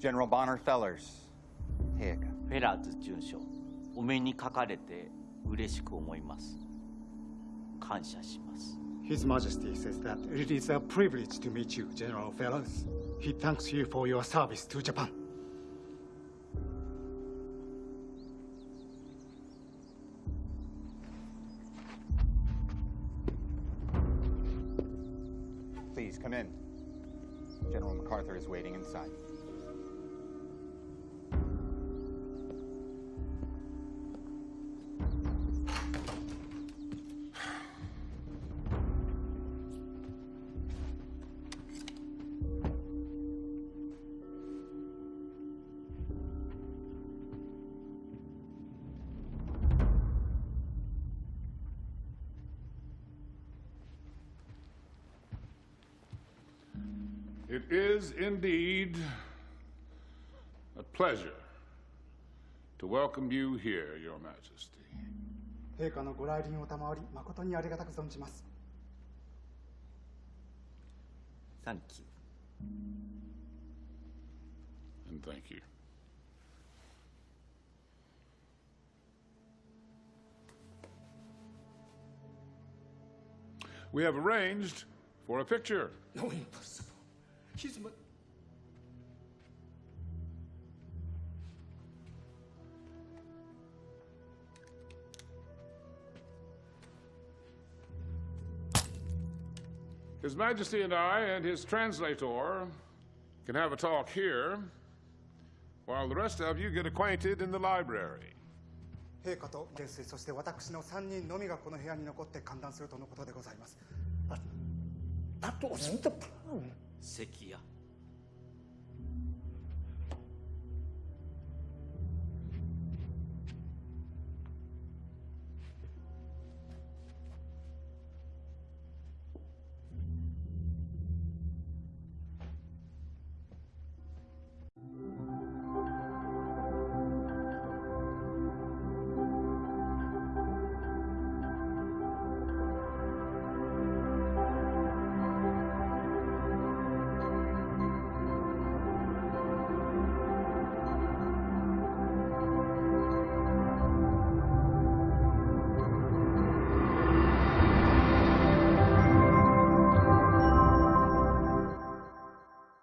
General Bonner Fellers. 陛下。フェラーズ准将お目にかかれて嬉しく思います感謝します His Majesty says that it is a privilege to meet you, General Fellows. He thanks you for your service to Japan. Please come in. General MacArthur is waiting inside. It is indeed a pleasure to welcome you here, Your Majesty. 陛下のご来臨を賜り、誠にありがたく存じます。サンキュー And thank you. We have arranged for a picture. No, impossible. He's my... His Majesty and I and his translator can have a talk here, while the rest of you get acquainted in the library. 陛下と元帥、そして私の3人のみがこの部屋に残って歓談するとのことでございます。 That wasn't the plan. 関谷